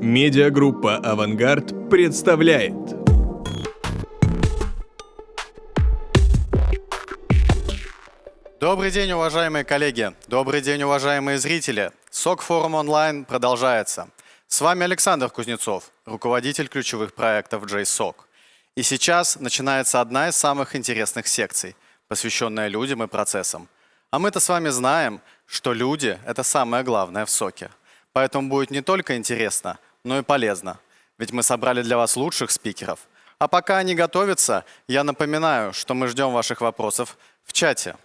Медиагруппа «Авангард» представляет. Добрый день, уважаемые коллеги! Добрый день, уважаемые зрители! СОК Форум онлайн продолжается. С вами Александр Кузнецов, руководитель ключевых проектов JSOC. И сейчас начинается одна из самых интересных секций, посвященная людям и процессам. А мы-то с вами знаем, что люди – это самое главное в СОКе. Поэтому будет не только интересно, но и полезно. Ведь мы собрали для вас лучших спикеров. А пока они готовятся, я напоминаю, что мы ждем ваших вопросов в чате.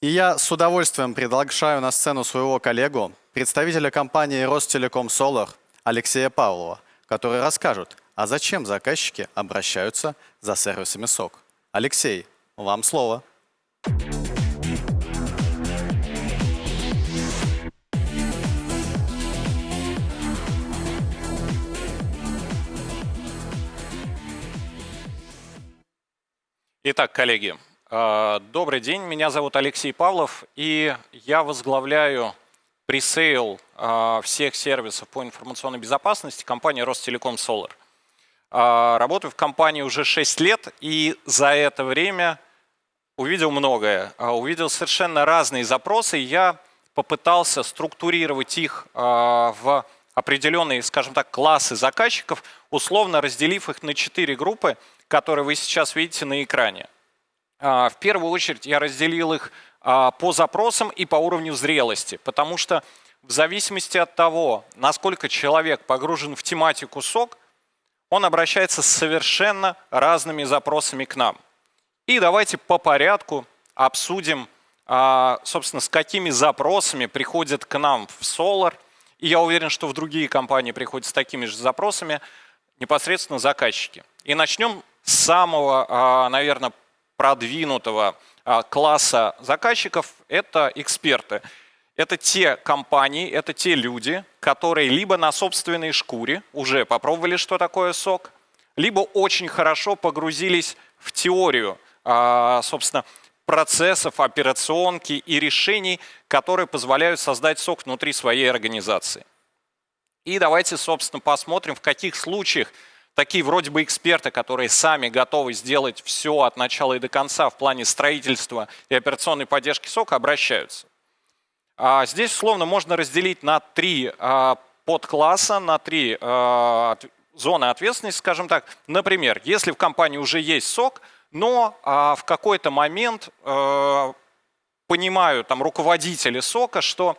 И я с удовольствием приглашаю на сцену своего коллегу, представителя компании Ростелеком Solar Алексея Павлова, который расскажет, а зачем заказчики обращаются за сервисами СОК. Алексей, вам слово. Итак, коллеги, э, добрый день. Меня зовут Алексей Павлов, и я возглавляю пресейл э, всех сервисов по информационной безопасности компании Ростелеком Solar. Э, работаю в компании уже 6 лет, и за это время увидел многое. Увидел совершенно разные запросы, и я попытался структурировать их в определенные, скажем так, классы заказчиков, условно разделив их на четыре группы – которые вы сейчас видите на экране. А, в первую очередь я разделил их а, по запросам и по уровню зрелости, потому что в зависимости от того, насколько человек погружен в тематику СОК, он обращается с совершенно разными запросами к нам. И давайте по порядку обсудим, а, собственно, с какими запросами приходят к нам в Solar. И я уверен, что в другие компании приходят с такими же запросами непосредственно заказчики. И начнем самого, а, наверное, продвинутого а, класса заказчиков – это эксперты. Это те компании, это те люди, которые либо на собственной шкуре уже попробовали, что такое сок, либо очень хорошо погрузились в теорию, а, собственно, процессов, операционки и решений, которые позволяют создать сок внутри своей организации. И давайте, собственно, посмотрим, в каких случаях такие вроде бы эксперты, которые сами готовы сделать все от начала и до конца в плане строительства и операционной поддержки сока, обращаются. А здесь условно можно разделить на три а, подкласса, на три а, зоны ответственности, скажем так. Например, если в компании уже есть сок, но в какой-то момент понимают там руководители сока, что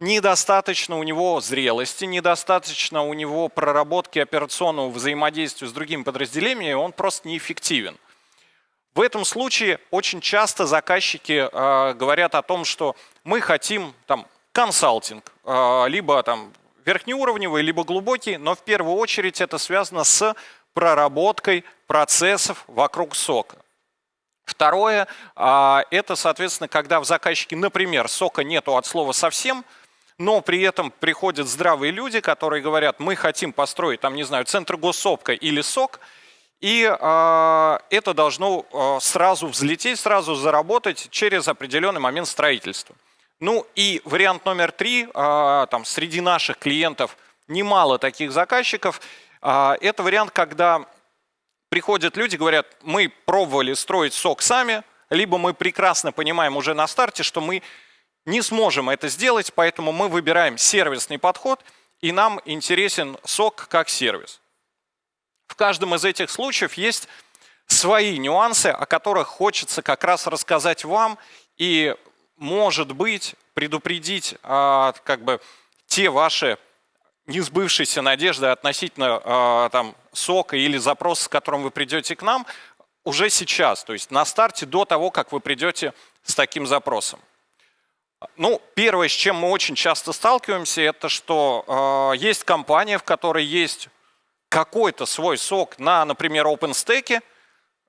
недостаточно у него зрелости, недостаточно у него проработки операционного взаимодействия с другими подразделениями, он просто неэффективен. В этом случае очень часто заказчики э, говорят о том, что мы хотим там, консалтинг, э, либо там, верхнеуровневый, либо глубокий, но в первую очередь это связано с проработкой процессов вокруг сока. Второе, э, это, соответственно, когда в заказчике, например, сока нету от слова совсем, но при этом приходят здравые люди, которые говорят, мы хотим построить, там, не знаю, центр госсопка или СОК, и э, это должно э, сразу взлететь, сразу заработать через определенный момент строительства. Ну и вариант номер три, э, там, среди наших клиентов немало таких заказчиков, э, это вариант, когда приходят люди, говорят, мы пробовали строить СОК сами, либо мы прекрасно понимаем уже на старте, что мы не сможем это сделать, поэтому мы выбираем сервисный подход, и нам интересен сок как сервис. В каждом из этих случаев есть свои нюансы, о которых хочется как раз рассказать вам и, может быть, предупредить а, как бы те ваши несбывшиеся надежды относительно а, там, сока или запроса, с которым вы придете к нам, уже сейчас, то есть на старте до того, как вы придете с таким запросом. Ну, первое, с чем мы очень часто сталкиваемся, это что э, есть компания, в которой есть какой-то свой сок на, например, OpenStack.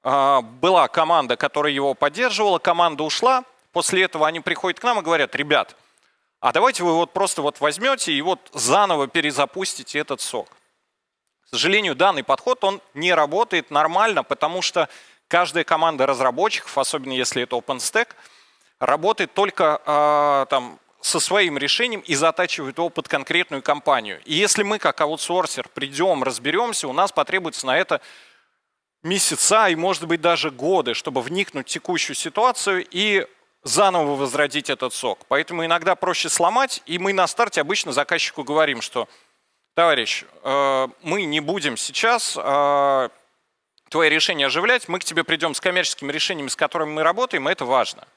Э, была команда, которая его поддерживала, команда ушла. После этого они приходят к нам и говорят, ребят, а давайте вы вот просто вот возьмете и вот заново перезапустите этот сок. К сожалению, данный подход, он не работает нормально, потому что каждая команда разработчиков, особенно если это OpenStack, работает только э, там, со своим решением и затачивают его под конкретную компанию. И если мы, как аутсорсер, придем, разберемся, у нас потребуется на это месяца и, может быть, даже годы, чтобы вникнуть в текущую ситуацию и заново возродить этот сок. Поэтому иногда проще сломать, и мы на старте обычно заказчику говорим, что, товарищ, э, мы не будем сейчас э, твои решения оживлять, мы к тебе придем с коммерческими решениями, с которыми мы работаем, и это важно.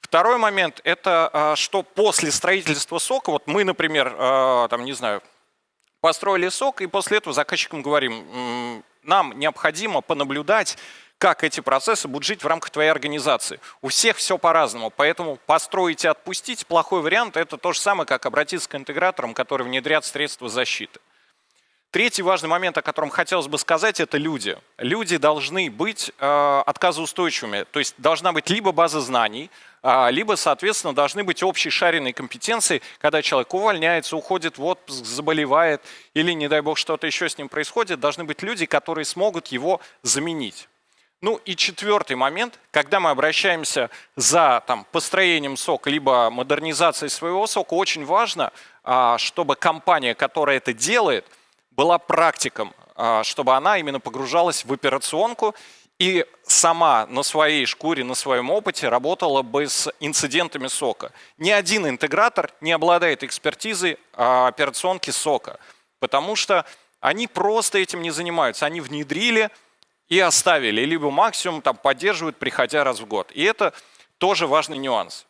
Второй момент – это э, что после строительства сока, вот мы, например, там, не знаю, построили сок, и после этого заказчикам говорим, нам необходимо понаблюдать, как эти процессы будут жить в рамках твоей организации. У всех все по-разному, поэтому построить и отпустить плохой вариант – это то же самое, как обратиться к интеграторам, которые внедрят средства защиты. Третий важный момент, о котором хотелось бы сказать, это люди. Люди должны быть э, отказоустойчивыми, то есть должна быть либо база знаний, э, либо, соответственно, должны быть общие шаренные компетенции, когда человек увольняется, уходит в отпуск, заболевает или, не дай бог, что-то еще с ним происходит, должны быть люди, которые смогут его заменить. Ну и четвертый момент, когда мы обращаемся за там, построением сока, либо модернизацией своего сока, очень важно, э, чтобы компания, которая это делает – была практиком, а, чтобы она именно погружалась в операционку и сама на своей шкуре, на своем опыте работала бы с инцидентами сока. Ни один интегратор не обладает экспертизой а, операционки сока, потому что они просто этим не занимаются. Они внедрили и оставили, либо максимум там поддерживают, приходя раз в год. И это тоже важный нюанс.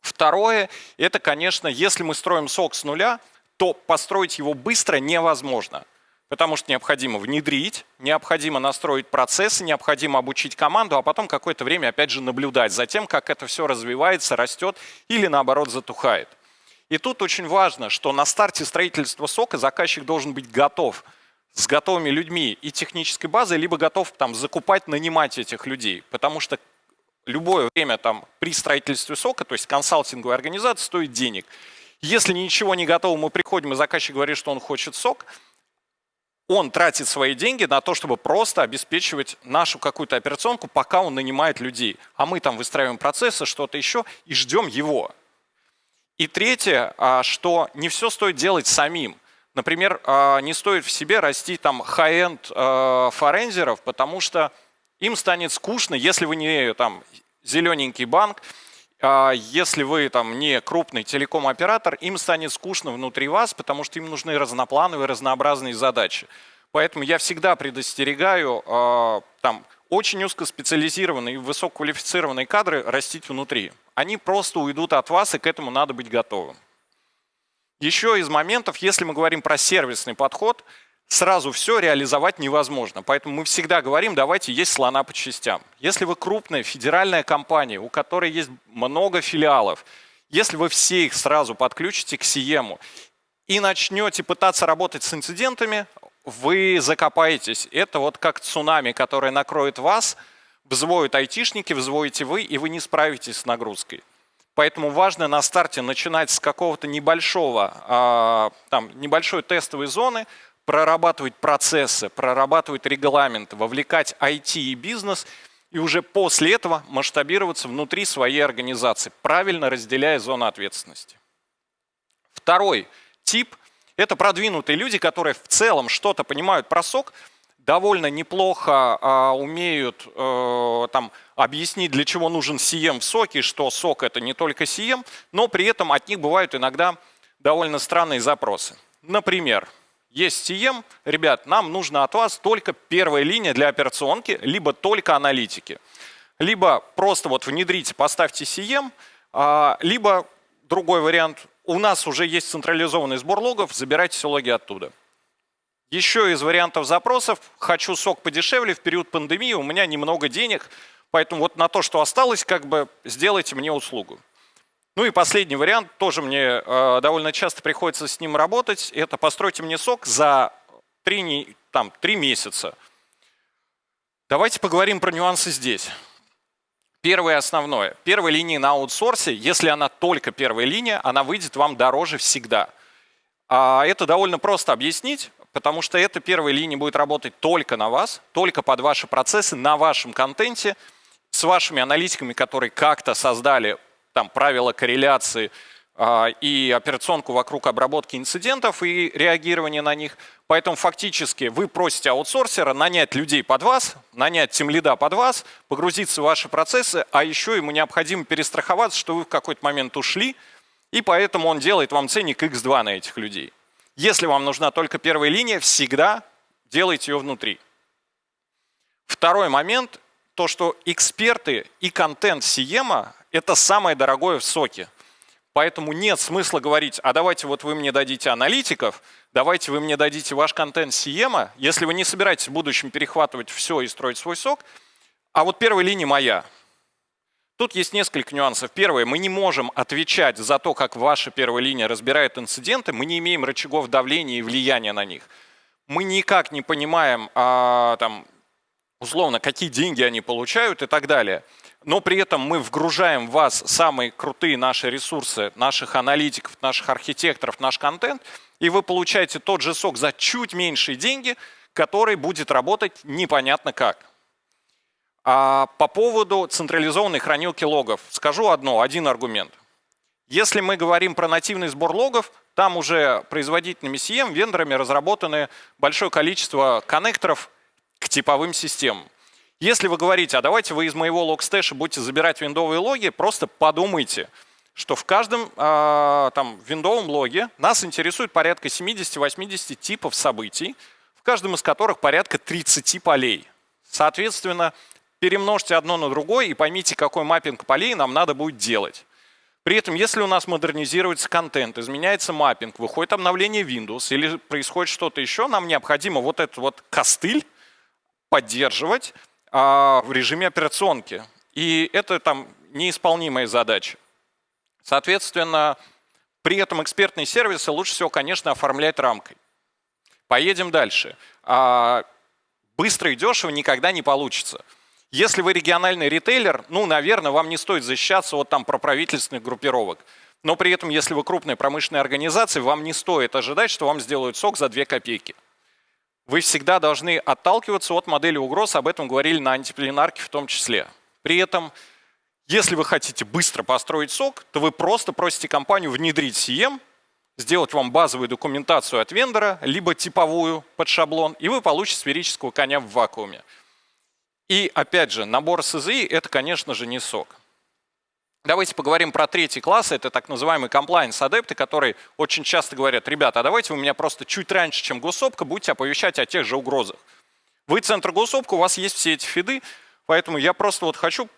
Второе, это, конечно, если мы строим сок с нуля – то построить его быстро невозможно. Потому что необходимо внедрить, необходимо настроить процессы, необходимо обучить команду, а потом какое-то время опять же наблюдать за тем, как это все развивается, растет или наоборот затухает. И тут очень важно, что на старте строительства сока заказчик должен быть готов с готовыми людьми и технической базой, либо готов там, закупать, нанимать этих людей. Потому что любое время там, при строительстве сока, то есть консалтинговая организация, стоит денег. Если ничего не готово, мы приходим, и заказчик говорит, что он хочет сок, он тратит свои деньги на то, чтобы просто обеспечивать нашу какую-то операционку, пока он нанимает людей. А мы там выстраиваем процессы, что-то еще, и ждем его. И третье, а, что не все стоит делать самим. Например, а, не стоит в себе растить там high-end а, форензеров, потому что им станет скучно, если вы не там зелененький банк, если вы там не крупный телеком-оператор, им станет скучно внутри вас, потому что им нужны разноплановые, разнообразные задачи. Поэтому я всегда предостерегаю а, там, очень узкоспециализированные и высококвалифицированные кадры растить внутри. Они просто уйдут от вас, и к этому надо быть готовым. Еще из моментов, если мы говорим про сервисный подход – сразу все реализовать невозможно. Поэтому мы всегда говорим, давайте есть слона по частям. Если вы крупная федеральная компания, у которой есть много филиалов, если вы все их сразу подключите к Сиему и начнете пытаться работать с инцидентами, вы закопаетесь. Это вот как цунами, которое накроет вас, взвоют айтишники, взвоите вы, и вы не справитесь с нагрузкой. Поэтому важно на старте начинать с какого-то небольшого, а, там, небольшой тестовой зоны, прорабатывать процессы, прорабатывать регламенты, вовлекать IT и бизнес, и уже после этого масштабироваться внутри своей организации, правильно разделяя зоны ответственности. Второй тип – это продвинутые люди, которые в целом что-то понимают про сок, довольно неплохо а, умеют а, там, объяснить, для чего нужен CM в соке, что сок – это не только CM, но при этом от них бывают иногда довольно странные запросы. Например, есть CM, ребят, нам нужно от вас только первая линия для операционки, либо только аналитики. Либо просто вот внедрите, поставьте CM, а, либо другой вариант, у нас уже есть централизованный сбор логов, забирайте все логи оттуда. Еще из вариантов запросов, хочу сок подешевле, в период пандемии у меня немного денег, поэтому вот на то, что осталось, как бы сделайте мне услугу. Ну и последний вариант, тоже мне э, довольно часто приходится с ним работать, это постройте мне сок за 3, там, 3 месяца. Давайте поговорим про нюансы здесь. Первое основное. Первая линия на аутсорсе, если она только первая линия, она выйдет вам дороже всегда. А это довольно просто объяснить, потому что эта первая линия будет работать только на вас, только под ваши процессы, на вашем контенте, с вашими аналитиками, которые как-то создали там правила корреляции а, и операционку вокруг обработки инцидентов и реагирования на них. Поэтому фактически вы просите аутсорсера нанять людей под вас, нанять тимлида под вас, погрузиться в ваши процессы, а еще ему необходимо перестраховаться, что вы в какой-то момент ушли, и поэтому он делает вам ценник X2 на этих людей. Если вам нужна только первая линия, всегда делайте ее внутри. Второй момент, то что эксперты и контент Сиема – это самое дорогое в соке. Поэтому нет смысла говорить, а давайте вот вы мне дадите аналитиков, давайте вы мне дадите ваш контент Сиема, если вы не собираетесь в будущем перехватывать все и строить свой сок, а вот первая линия моя. Тут есть несколько нюансов. Первое, мы не можем отвечать за то, как ваша первая линия разбирает инциденты, мы не имеем рычагов давления и влияния на них. Мы никак не понимаем, а, там, условно, какие деньги они получают и так далее но при этом мы вгружаем в вас самые крутые наши ресурсы, наших аналитиков, наших архитекторов, наш контент, и вы получаете тот же сок за чуть меньшие деньги, который будет работать непонятно как. А по поводу централизованной хранилки логов скажу одно, один аргумент. Если мы говорим про нативный сбор логов, там уже производителями CM, вендорами разработаны большое количество коннекторов к типовым системам. Если вы говорите, а давайте вы из моего Logstash'а будете забирать виндовые логи, просто подумайте, что в каждом э, там виндовом логе нас интересует порядка 70-80 типов событий, в каждом из которых порядка 30 полей. Соответственно, перемножьте одно на другое и поймите, какой маппинг полей нам надо будет делать. При этом, если у нас модернизируется контент, изменяется маппинг, выходит обновление Windows или происходит что-то еще, нам необходимо вот этот вот костыль поддерживать, в режиме операционки. И это там неисполнимая задача. Соответственно, при этом экспертные сервисы лучше всего, конечно, оформлять рамкой. Поедем дальше. А, быстро и дешево никогда не получится. Если вы региональный ритейлер, ну, наверное, вам не стоит защищаться от там проправительственных группировок. Но при этом, если вы крупная промышленная организация, вам не стоит ожидать, что вам сделают сок за 2 копейки вы всегда должны отталкиваться от модели угроз, об этом говорили на антипленарке в том числе. При этом, если вы хотите быстро построить сок, то вы просто просите компанию внедрить CM, сделать вам базовую документацию от вендора, либо типовую под шаблон, и вы получите сферического коня в вакууме. И опять же, набор СЗИ – это, конечно же, не сок. Давайте поговорим про третий класс, это так называемые compliance-адепты, которые очень часто говорят, ребята, а давайте вы меня просто чуть раньше, чем госсопка, будете оповещать о тех же угрозах. Вы центр госсопка, у вас есть все эти фиды, поэтому я просто вот хочу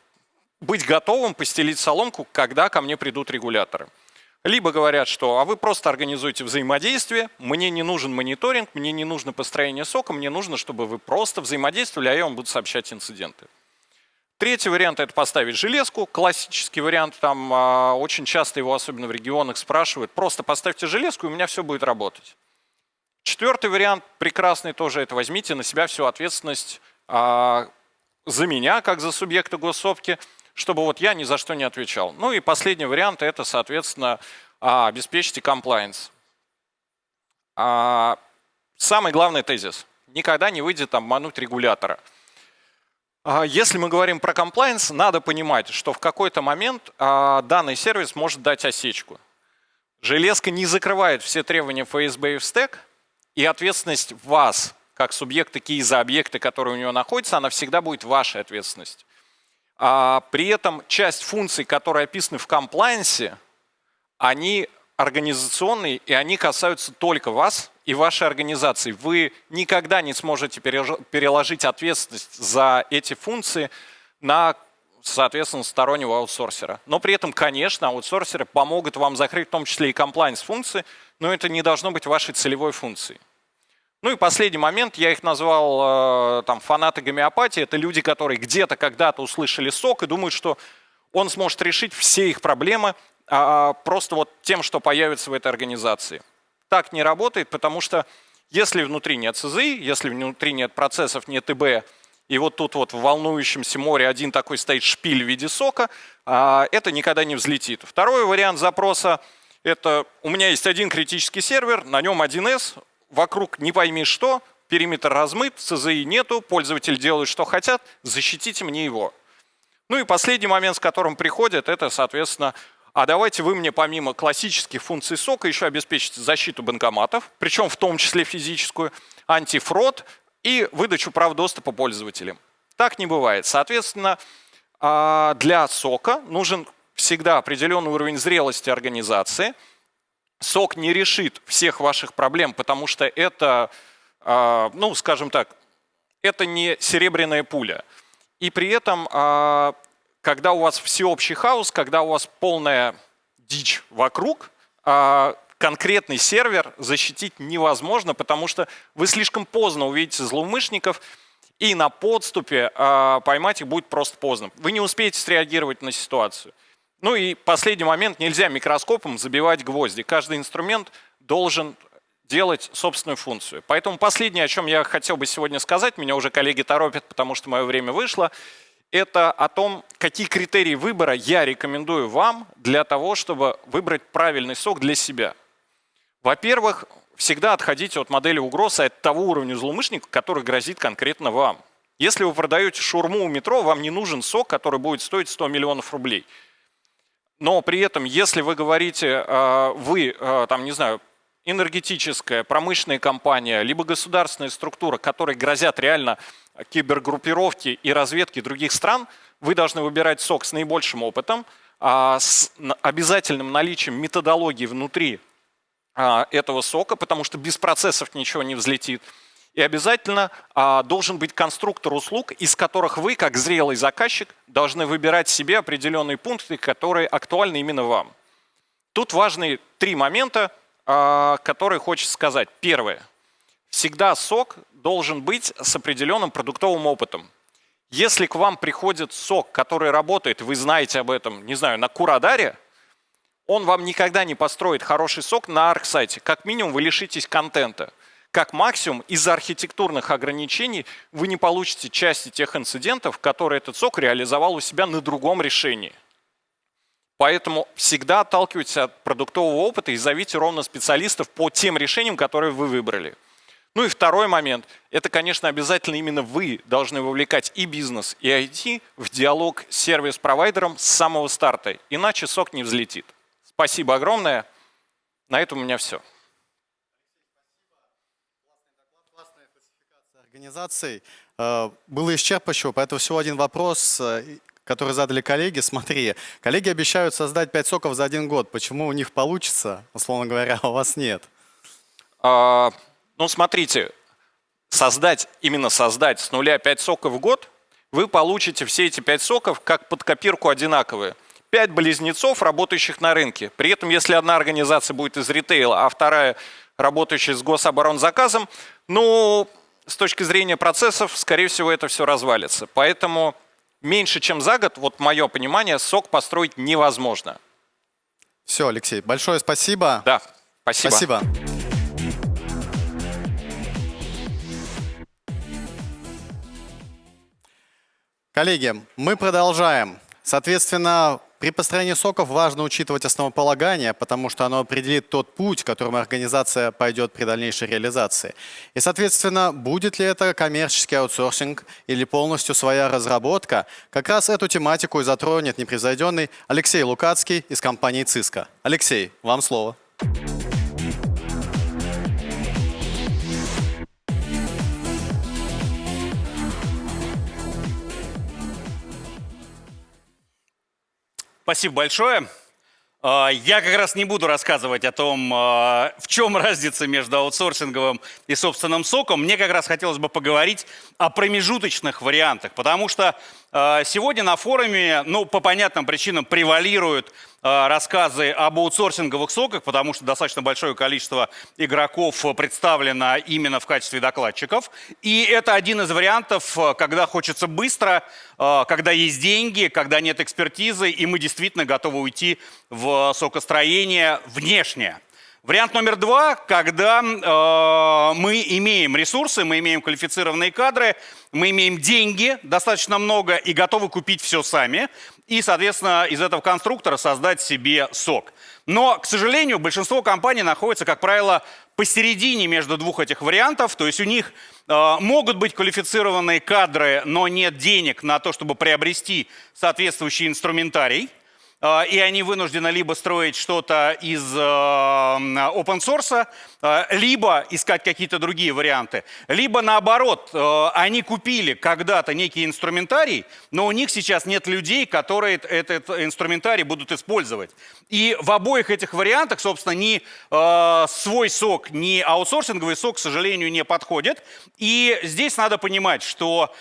быть готовым постелить соломку, когда ко мне придут регуляторы. Либо говорят, что а вы просто организуете взаимодействие, мне не нужен мониторинг, мне не нужно построение сока, мне нужно, чтобы вы просто взаимодействовали, а я вам буду сообщать инциденты. Третий вариант – это поставить железку. Классический вариант, там а, очень часто его, особенно в регионах, спрашивают. Просто поставьте железку, и у меня все будет работать. Четвертый вариант, прекрасный тоже, это возьмите на себя всю ответственность а, за меня, как за субъекта госсопки, чтобы вот я ни за что не отвечал. Ну и последний вариант – это, соответственно, а, обеспечьте compliance. А, самый главный тезис – никогда не выйдет обмануть регулятора – если мы говорим про compliance, надо понимать, что в какой-то момент а, данный сервис может дать осечку. Железка не закрывает все требования FSB и стек, и ответственность вас, как субъекта ки за объекты, которые у него находятся, она всегда будет вашей ответственностью. А при этом часть функций, которые описаны в комплайенсе, они организационные, и они касаются только вас и вашей организации. Вы никогда не сможете переложить ответственность за эти функции на, соответственно, стороннего аутсорсера. Но при этом, конечно, аутсорсеры помогут вам закрыть в том числе и compliance функции, но это не должно быть вашей целевой функцией. Ну и последний момент, я их назвал э, там, фанаты гомеопатии. Это люди, которые где-то когда-то услышали сок и думают, что он сможет решить все их проблемы а, просто вот тем, что появится в этой организации так не работает, потому что если внутри нет СЗИ, если внутри нет процессов, нет ИБ, и вот тут вот в волнующемся море один такой стоит шпиль в виде сока, а, это никогда не взлетит. Второй вариант запроса – это у меня есть один критический сервер, на нем 1С, вокруг не пойми что, периметр размыт, СЗИ нету, пользователи делают, что хотят, защитите мне его. Ну и последний момент, с которым приходят, это, соответственно, а давайте вы мне помимо классических функций сока еще обеспечите защиту банкоматов, причем в том числе физическую, антифрод и выдачу прав доступа пользователям. Так не бывает. Соответственно, а, для сока нужен всегда определенный уровень зрелости организации. Сок не решит всех ваших проблем, потому что это, а, ну, скажем так, это не серебряная пуля. И при этом а, когда у вас всеобщий хаос, когда у вас полная дичь вокруг, а конкретный сервер защитить невозможно, потому что вы слишком поздно увидите злоумышленников, и на подступе а, поймать их будет просто поздно. Вы не успеете среагировать на ситуацию. Ну и последний момент, нельзя микроскопом забивать гвозди. Каждый инструмент должен делать собственную функцию. Поэтому последнее, о чем я хотел бы сегодня сказать, меня уже коллеги торопят, потому что мое время вышло – это о том, какие критерии выбора я рекомендую вам для того, чтобы выбрать правильный сок для себя. Во-первых, всегда отходите от модели угрозы от того уровня злоумышленника, который грозит конкретно вам. Если вы продаете шурму у метро, вам не нужен сок, который будет стоить 100 миллионов рублей. Но при этом, если вы говорите, э, вы, э, там, не знаю, энергетическая, промышленная компания, либо государственная структура, которые грозят реально кибергруппировки и разведки других стран, вы должны выбирать сок с наибольшим опытом, а, с обязательным наличием методологии внутри а, этого сока, потому что без процессов ничего не взлетит. И обязательно а, должен быть конструктор услуг, из которых вы, как зрелый заказчик, должны выбирать себе определенные пункты, которые актуальны именно вам. Тут важны три момента, которые хочется сказать. Первое. Всегда сок должен быть с определенным продуктовым опытом. Если к вам приходит сок, который работает, вы знаете об этом, не знаю, на Курадаре, он вам никогда не построит хороший сок на арк-сайте. Как минимум вы лишитесь контента. Как максимум из-за архитектурных ограничений вы не получите части тех инцидентов, которые этот сок реализовал у себя на другом решении. Поэтому всегда отталкивайтесь от продуктового опыта и зовите ровно специалистов по тем решениям, которые вы выбрали. Ну и второй момент. Это, конечно, обязательно именно вы должны вовлекать и бизнес, и IT в диалог с сервис-провайдером с самого старта. Иначе сок не взлетит. Спасибо огромное. На этом у меня все. организаций э, было исчерпывающего, поэтому всего один вопрос, э, который задали коллеги. Смотри, коллеги обещают создать 5 соков за один год. Почему у них получится, условно говоря, а у вас нет? Ну, смотрите, создать, именно создать с нуля 5 соков в год, вы получите все эти 5 соков как под копирку одинаковые. 5 близнецов, работающих на рынке. При этом, если одна организация будет из ритейла, а вторая работающая с гособоронзаказом, ну, с точки зрения процессов, скорее всего, это все развалится. Поэтому меньше, чем за год, вот мое понимание, сок построить невозможно. Все, Алексей, большое спасибо. Да, спасибо. Спасибо. Коллеги, мы продолжаем. Соответственно, при построении соков важно учитывать основополагание, потому что оно определит тот путь, которым организация пойдет при дальнейшей реализации. И, соответственно, будет ли это коммерческий аутсорсинг или полностью своя разработка, как раз эту тематику и затронет непревзойденный Алексей Лукацкий из компании «Циска». Алексей, вам слово. Спасибо большое. А, я как раз не буду рассказывать о том, а, в чем разница между аутсорсинговым и собственным соком. Мне как раз хотелось бы поговорить о промежуточных вариантах, потому что а, сегодня на форуме, ну, по понятным причинам, превалируют рассказы об аутсорсинговых соках, потому что достаточно большое количество игроков представлено именно в качестве докладчиков. И это один из вариантов, когда хочется быстро, а, когда есть деньги, когда нет экспертизы, и мы действительно готовы уйти в сокостроение внешнее. Вариант номер два, когда э, мы имеем ресурсы, мы имеем квалифицированные кадры, мы имеем деньги достаточно много и готовы купить все сами, и, соответственно, из этого конструктора создать себе сок. Но, к сожалению, большинство компаний находится, как правило, посередине между двух этих вариантов, то есть у них э, могут быть квалифицированные кадры, но нет денег на то, чтобы приобрести соответствующий инструментарий. Э, и они вынуждены либо строить что-то из э, open source, э, либо искать какие-то другие варианты, либо наоборот, э, они купили когда-то некий инструментарий, но у них сейчас нет людей, которые этот инструментарий будут использовать. И в обоих этих вариантах, собственно, ни свой сок, ни аутсорсинговый сок, к сожалению, не подходят. И здесь надо понимать, что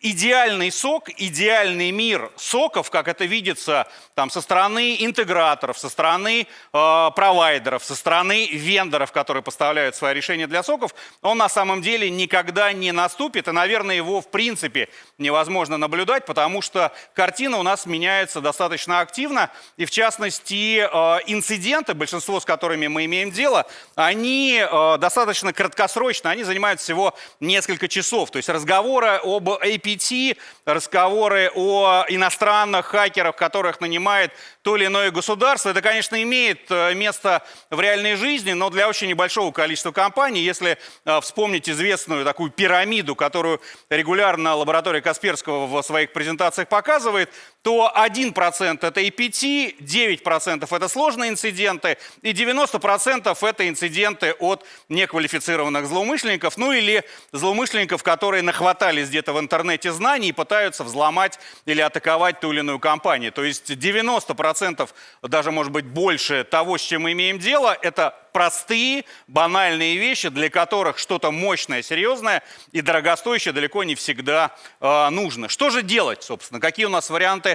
идеальный сок, идеальный мир соков, как это видится там, со стороны интеграторов, со стороны э, провайдеров, со стороны вендоров, которые поставляют свои решения для соков, он на самом деле никогда не наступит. И, наверное, его в принципе невозможно наблюдать, потому что картина у нас меняется достаточно активно. И в частности, э, инциденты, большинство с которыми мы имеем дело, они э, достаточно краткосрочно, они занимают всего несколько часов. То есть разговоры об API GPT, разговоры о иностранных хакерах, которых нанимает то или иное государство. Это, конечно, имеет э, место в реальной жизни, но для очень небольшого количества компаний. Если э, вспомнить известную такую пирамиду, которую регулярно лаборатория Касперского в своих презентациях показывает, то 1% это EPT, 9% это сложные инциденты и 90% это инциденты от неквалифицированных злоумышленников, ну или злоумышленников, которые нахватались где-то в интернете знаний и пытаются взломать или атаковать ту или иную компанию. То есть 90%, даже может быть больше того, с чем мы имеем дело, это простые, банальные вещи, для которых что-то мощное, серьезное и дорогостоящее далеко не всегда э, нужно. Что же делать, собственно? Какие у нас варианты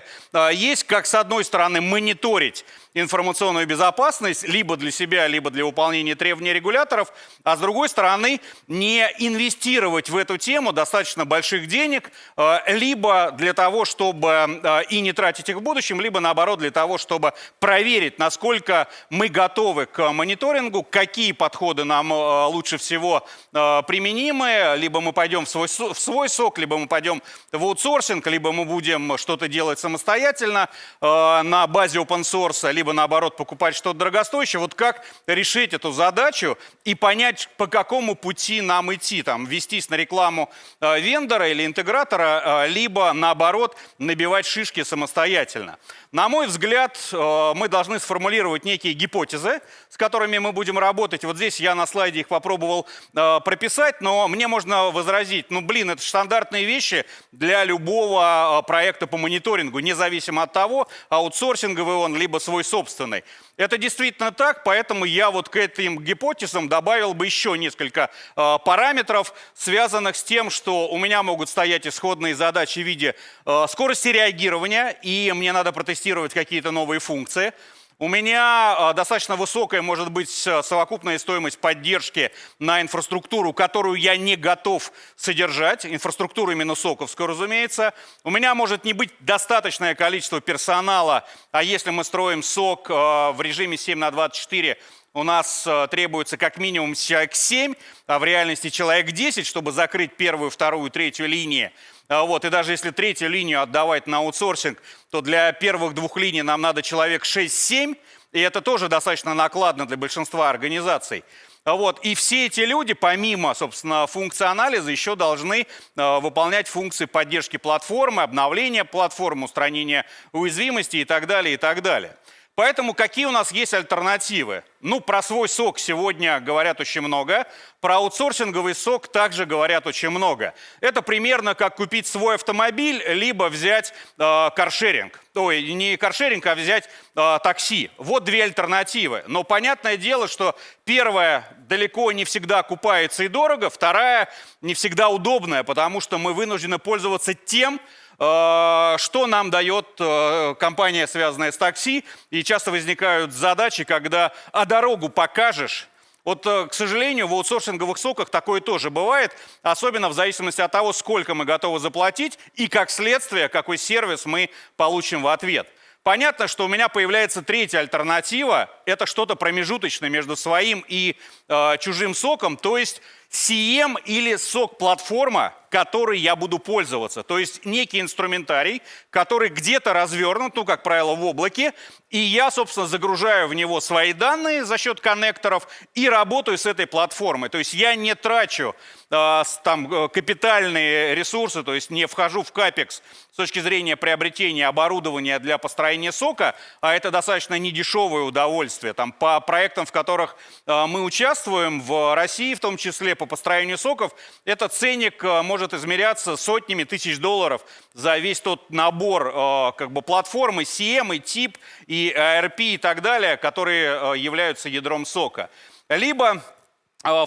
есть? Как, с одной стороны, мониторить информационную безопасность либо для себя, либо для выполнения требований регуляторов, а с другой стороны, не инвестировать в эту тему достаточно больших денег, э, либо для того, чтобы э, и не тратить их в будущем, либо наоборот для того, чтобы проверить, насколько мы готовы к мониторингу, какие подходы нам э, лучше всего применимы. Либо мы пойдем в свой, в свой сок, либо мы пойдем в аутсорсинг, либо мы будем что-то делать самостоятельно на базе open source, либо наоборот покупать что-то дорогостоящее. Вот как решить эту задачу и понять, по какому пути нам идти. Там, вестись на рекламу вендора или интегратора, либо наоборот набивать шишки самостоятельно. На мой взгляд, мы должны сформулировать некие гипотезы, с которыми мы будем работать. Вот здесь я на слайде их попробовал э, прописать, но мне можно возразить, ну блин, это стандартные вещи для любого э, проекта по мониторингу, независимо от того, аутсорсинговый он, либо свой собственный. Это действительно так, поэтому я вот к этим гипотезам добавил бы еще несколько э, параметров, связанных с тем, что у меня могут стоять исходные задачи в виде э, скорости реагирования, и мне надо протестировать какие-то новые функции. У меня а, достаточно высокая может быть совокупная стоимость поддержки на инфраструктуру, которую я не готов содержать, инфраструктуру именно соковскую, разумеется. У меня может не быть достаточное количество персонала, а если мы строим сок а, в режиме 7 на 24, у нас а, требуется как минимум человек 7, а в реальности человек 10, чтобы закрыть первую, вторую, третью линии. А вот, и даже если третью линию отдавать на аутсорсинг, то для первых двух линий нам надо человек 6-7, и это тоже достаточно накладно для большинства организаций. А вот. И все эти люди, помимо, собственно, функции анализа, еще должны э, выполнять функции поддержки платформы, обновления платформы, устранения уязвимости и так далее, и так далее. Поэтому какие у нас есть альтернативы? Ну, про свой сок сегодня говорят очень много, про аутсорсинговый сок также говорят очень много. Это примерно как купить свой автомобиль, либо взять э, каршеринг. Ой, не каршеринг, а взять э, такси. Вот две альтернативы. Но понятное дело, что первая далеко не всегда окупается и дорого, вторая не всегда удобная, потому что мы вынуждены пользоваться тем, что нам дает э, компания, связанная с такси? И часто возникают задачи, когда «а дорогу покажешь?» Вот, э, к сожалению, в аутсорсинговых соках такое тоже бывает, особенно в зависимости от того, сколько мы готовы заплатить и, как следствие, какой сервис мы получим в ответ. Понятно, что у меня появляется третья альтернатива, это что-то промежуточное между своим и э, чужим соком, то есть CM или сок-платформа, которой я буду пользоваться. То есть некий инструментарий, который где-то развернут, ну, как правило, в облаке, и я, собственно, загружаю в него свои данные за счет коннекторов и работаю с этой платформой. То есть я не трачу э, там капитальные ресурсы, то есть не вхожу в капекс с точки зрения приобретения оборудования для построения сока, а это достаточно недешевое удовольствие. Там по проектам, в которых э, мы участвуем, в России в том числе по построению соков, этот ценник э, может измеряться сотнями тысяч долларов за весь тот набор э, как бы платформы CM и тип и ARP и так далее, которые э, являются ядром сока. Либо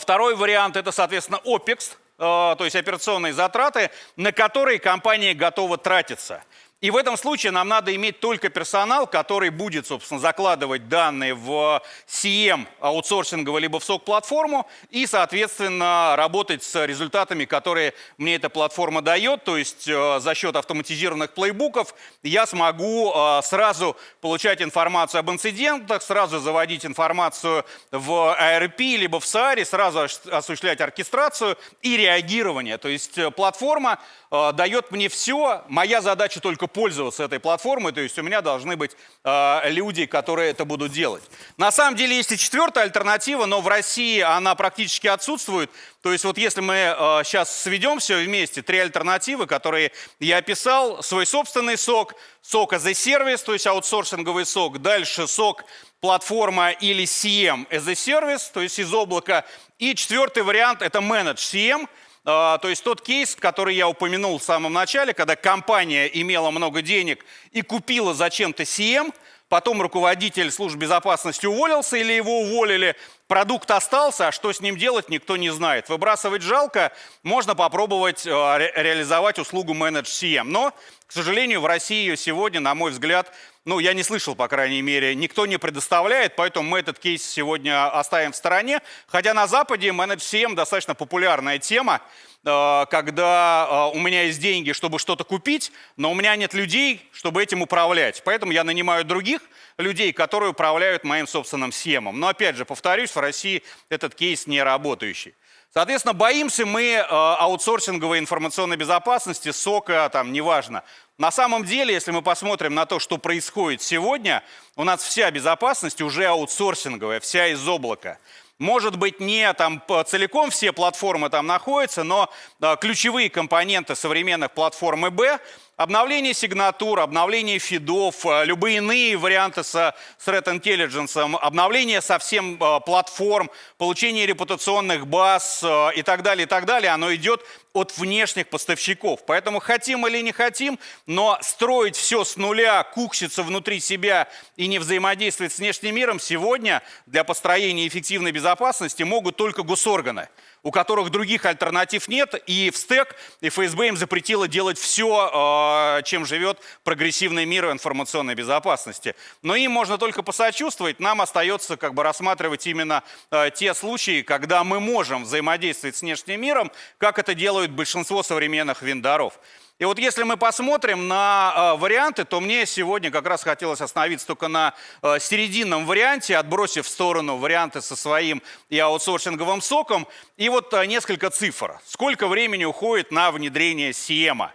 второй вариант это, соответственно, OPEX, то есть операционные затраты, на которые компания готова тратиться. И в этом случае нам надо иметь только персонал, который будет, собственно, закладывать данные в CM аутсорсинговую либо в SOC-платформу и, соответственно, работать с результатами, которые мне эта платформа дает. То есть э, за счет автоматизированных плейбуков я смогу э, сразу получать информацию об инцидентах, сразу заводить информацию в ARP либо в SARI, сразу осуществлять оркестрацию и реагирование. То есть э, платформа дает мне все, моя задача только пользоваться этой платформой, то есть у меня должны быть э, люди, которые это будут делать. На самом деле есть и четвертая альтернатива, но в России она практически отсутствует. То есть вот если мы э, сейчас сведем все вместе, три альтернативы, которые я описал, свой собственный сок, сок as a service, то есть аутсорсинговый сок, дальше сок платформа или CM as a service, то есть из облака, и четвертый вариант это Manage CM, то есть тот кейс, который я упомянул в самом начале, когда компания имела много денег и купила зачем-то CM, потом руководитель службы безопасности уволился или его уволили, продукт остался, а что с ним делать, никто не знает. Выбрасывать жалко, можно попробовать а, реализовать услугу Manage CM. Но, к сожалению, в России ее сегодня, на мой взгляд, ну, я не слышал, по крайней мере, никто не предоставляет, поэтому мы этот кейс сегодня оставим в стороне. Хотя на Западе Manage CM достаточно популярная тема, э, когда э, у меня есть деньги, чтобы что-то купить, но у меня нет людей, чтобы этим управлять. Поэтому я нанимаю других людей, которые управляют моим собственным CM. Но опять же, повторюсь, в России этот кейс не работающий. Соответственно, боимся мы э, аутсорсинговой информационной безопасности, сока, там, неважно. На самом деле, если мы посмотрим на то, что происходит сегодня, у нас вся безопасность уже аутсорсинговая, вся из облака. Может быть, не там целиком все платформы там находятся, но э, ключевые компоненты современных платформ ИБ Обновление сигнатур, обновление фидов, э, любые иные варианты с Threat Intelligence, обновление совсем э, платформ, получение репутационных баз э, и так далее, и так далее, оно идет от внешних поставщиков. Поэтому хотим или не хотим, но строить все с нуля, кукситься внутри себя и не взаимодействовать с внешним миром сегодня для построения эффективной безопасности могут только госорганы у которых других альтернатив нет, и в стек и ФСБ им запретило делать все, а, чем живет прогрессивный мир информационной безопасности. Но им можно только посочувствовать, нам остается как бы рассматривать именно а, те случаи, когда мы можем взаимодействовать с внешним миром, как это делают большинство современных вендоров. И вот если мы посмотрим на э, варианты, то мне сегодня как раз хотелось остановиться только на э, серединном варианте, отбросив в сторону варианты со своим и аутсорсинговым соком. И вот э, несколько цифр. Сколько времени уходит на внедрение Сиема?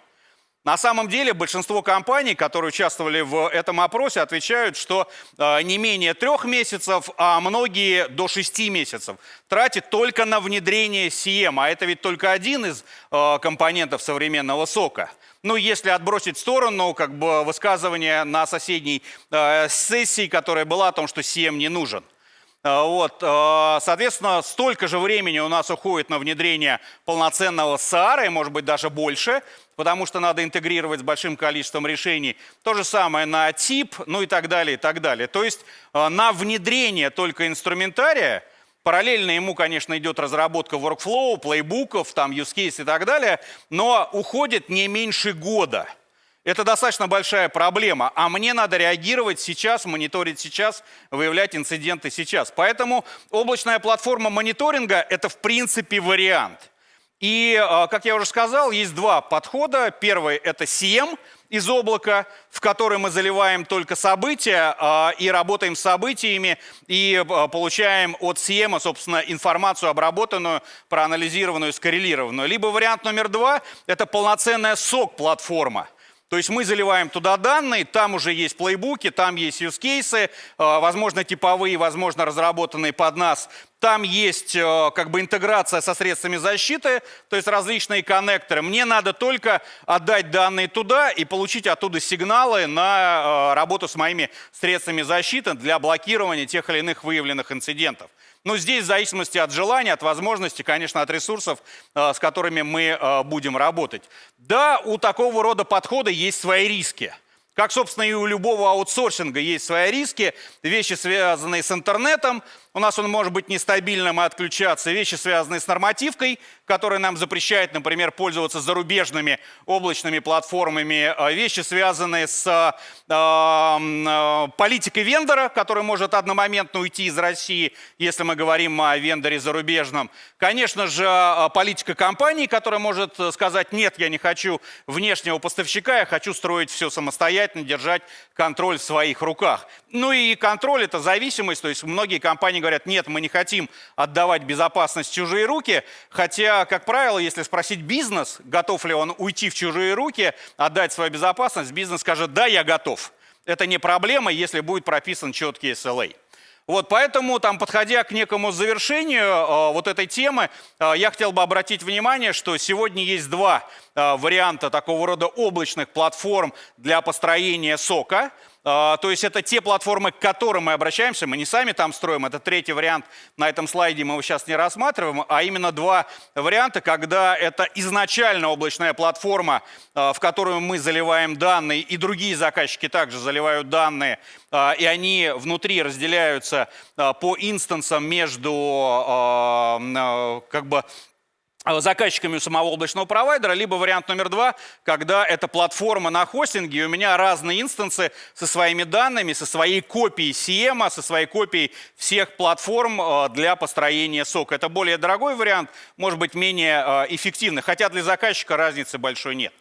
На самом деле большинство компаний, которые участвовали в этом опросе, отвечают, что э, не менее трех месяцев, а многие до шести месяцев тратят только на внедрение CM. А это ведь только один из э, компонентов современного сока. Ну, если отбросить в сторону как бы высказывание на соседней э, сессии, которая была о том, что CM не нужен. Вот, соответственно, столько же времени у нас уходит на внедрение полноценного SAR, и может быть даже больше, потому что надо интегрировать с большим количеством решений. То же самое на тип, ну и так далее, и так далее. То есть э, на внедрение только инструментария, параллельно ему, конечно, идет разработка workflow, плейбуков, там use case и так далее, но уходит не меньше года. Это достаточно большая проблема, а мне надо реагировать сейчас, мониторить сейчас, выявлять инциденты сейчас. Поэтому облачная платформа мониторинга – это в принципе вариант. И, а, как я уже сказал, есть два подхода. Первый – это CM, из облака, в который мы заливаем только события а, и работаем с событиями, и а, получаем от Сиема, собственно, информацию обработанную, проанализированную, скоррелированную. Либо вариант номер два – это полноценная сок-платформа. То есть мы заливаем туда данные, там уже есть плейбуки, там есть юзкейсы, возможно, типовые, возможно, разработанные под нас. Там есть э, как бы интеграция со средствами защиты, то есть различные коннекторы. Мне надо только отдать данные туда и получить оттуда сигналы на э, работу с моими средствами защиты для блокирования тех или иных выявленных инцидентов. Но здесь в зависимости от желания, от возможности, конечно, от ресурсов, э, с которыми мы будем работать. Да, у такого рода подхода есть свои риски. Как, собственно, и у любого аутсорсинга есть свои риски, вещи, связанные с интернетом, у нас он может быть нестабильным и отключаться. Вещи, связанные с нормативкой, которая нам запрещает, например, пользоваться зарубежными облачными платформами. А вещи, связанные с э, э, политикой вендора, который может одномоментно уйти из России, если мы говорим о вендоре зарубежном. Конечно же, политика компании, которая может сказать, нет, я не хочу внешнего поставщика, я хочу строить все самостоятельно, держать контроль в своих руках. Ну и контроль – это зависимость, то есть многие компании говорят, нет, мы не хотим отдавать безопасность в чужие руки, хотя, как правило, если спросить бизнес, готов ли он уйти в чужие руки, отдать свою безопасность, бизнес скажет, да, я готов. Это не проблема, если будет прописан четкий SLA. Вот, поэтому, там, подходя к некому завершению э, вот этой темы, э, я хотел бы обратить внимание, что сегодня есть два э, варианта такого рода облачных платформ для построения сока – то есть это те платформы, к которым мы обращаемся, мы не сами там строим, это третий вариант. На этом слайде, мы его сейчас не рассматриваем, а именно два варианта, когда это изначально облачная платформа, а, в которую мы заливаем данные, и другие заказчики также заливают данные, а, и они внутри разделяются по инстансам между как бы заказчиками у самого облачного провайдера, либо вариант номер два, когда это платформа на хостинге, и у меня разные инстансы со своими данными, со своей копией CM, со своей копией всех платформ э, для построения сока. Это более дорогой вариант, может быть менее э, эффективный, хотя для заказчика разницы большой нет.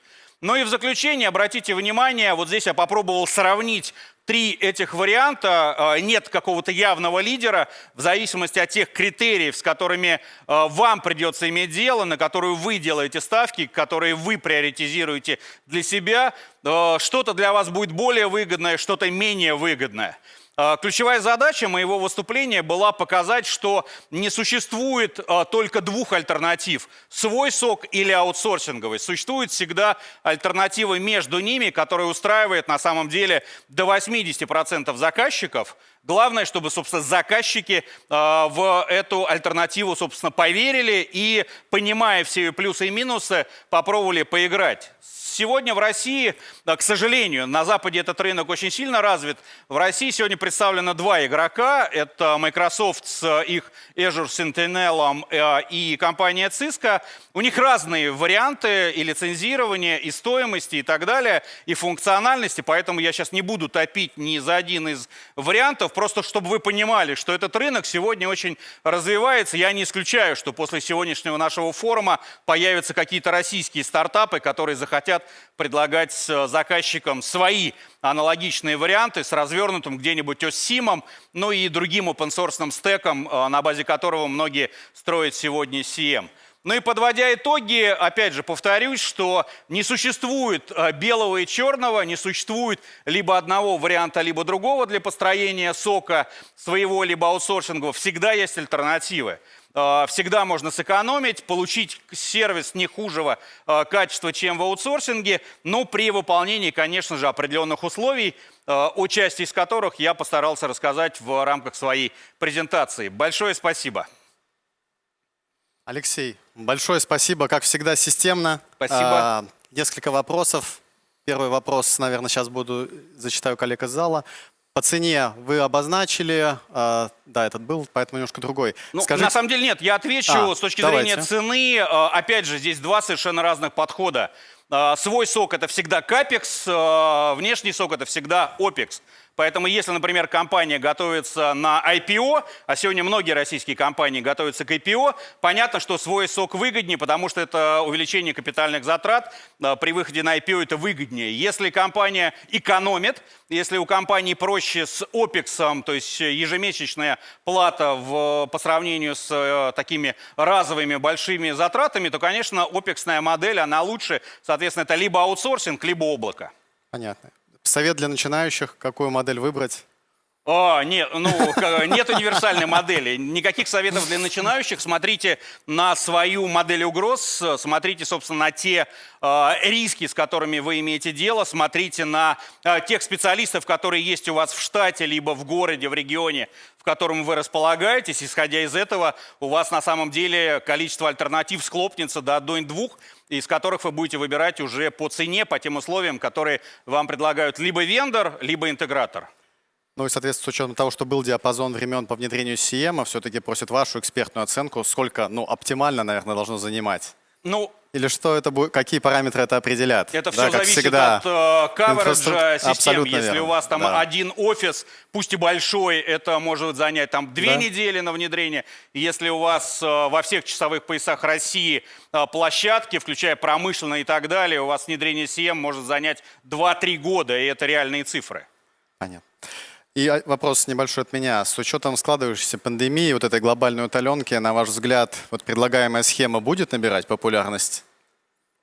Ну и в заключение обратите внимание, вот здесь я попробовал сравнить три этих варианта. А, нет какого-то явного лидера в зависимости от тех критериев, с которыми а, вам придется иметь дело, на которую вы делаете ставки, которые вы приоритизируете для себя. А, что-то для вас будет более выгодное, что-то менее выгодное. А, ключевая задача моего выступления была показать, что не существует а, только двух альтернатив – свой сок или аутсорсинговый. Существует всегда альтернатива между ними, которая устраивает на самом деле до 80% заказчиков. Главное, чтобы, собственно, заказчики а, в эту альтернативу, собственно, поверили и, понимая все плюсы и минусы, попробовали поиграть. Сегодня в России, к сожалению, на Западе этот рынок очень сильно развит. В России сегодня представлено два игрока. Это Microsoft с их Azure Sentinel э, и компания Cisco. У них разные варианты и лицензирования, и стоимости, и так далее, и функциональности. Поэтому я сейчас не буду топить ни за один из вариантов, просто чтобы вы понимали, что этот рынок сегодня очень развивается. Я не исключаю, что после сегодняшнего нашего форума появятся какие-то российские стартапы, которые захотят хотят предлагать заказчикам свои аналогичные варианты с развернутым где-нибудь OSSIM, ну и другим open-source стеком, э, на базе которого многие строят сегодня CM. Ну и подводя итоги, опять же повторюсь, что не существует э, белого и черного, не существует либо одного варианта, либо другого для построения сока своего, либо аутсорсинга. Всегда есть альтернативы. Э, всегда можно сэкономить, получить сервис не хужего э, качества, чем в аутсорсинге, но при выполнении, конечно же, определенных условий, э, о части из которых я постарался рассказать в рамках своей презентации. Большое спасибо. Алексей, большое спасибо, как всегда, системно. Спасибо. А, несколько вопросов. Первый вопрос, наверное, сейчас буду зачитаю коллег из зала. По цене вы обозначили, э, да, этот был, поэтому немножко другой. Ну, Скажите... На самом деле нет, я отвечу а, с точки давайте. зрения цены. Э, опять же, здесь два совершенно разных подхода. А, Свой сок это всегда капекс, а, внешний сок это всегда опекс. Поэтому если, например, компания готовится на IPO, а сегодня многие российские компании готовятся к IPO, понятно, что свой сок выгоднее, потому что это увеличение капитальных затрат. а, При выходе на IPO это выгоднее. Если компания экономит, если у компании проще с OPEX, то есть ежемесячная плата в, по сравнению с э, такими разовыми большими затратами, то, конечно, опексная модель, она лучше. Соответственно, это либо аутсорсинг, либо облако. Понятно. Совет для начинающих, какую модель выбрать? А, нет, ну, нет универсальной модели. Никаких советов для начинающих. Смотрите на свою модель угроз, смотрите, собственно, на те э, риски, с которыми вы имеете дело, смотрите на э, тех специалистов, которые есть у вас в штате, либо в городе, в регионе, в котором вы располагаетесь. Исходя из этого, у вас на самом деле количество альтернатив схлопнется до одной-двух, из которых вы будете выбирать уже по цене, по тем условиям, которые вам предлагают либо вендор, либо интегратор. Ну и, соответственно, с учетом того, что был диапазон времен по внедрению CM, все-таки просят вашу экспертную оценку, сколько, ну, оптимально, наверное, должно занимать. Ну, Или что это будет, какие параметры это определят? Это Да, все как зависит всегда. от э, Инфраструк- систем. Абсолютно Если верно. у вас там Да. один офис, пусть и большой, это может занять там две Да. недели на внедрение. Если у вас э, во всех часовых поясах России э, площадки, включая промышленные и так далее, у вас внедрение CM может занять 2-3 года, и это реальные цифры. Понятно. И а, вопрос небольшой от меня. С учетом складывающейся пандемии, вот этой глобальной утоленки, на ваш взгляд, вот предлагаемая схема будет набирать популярность?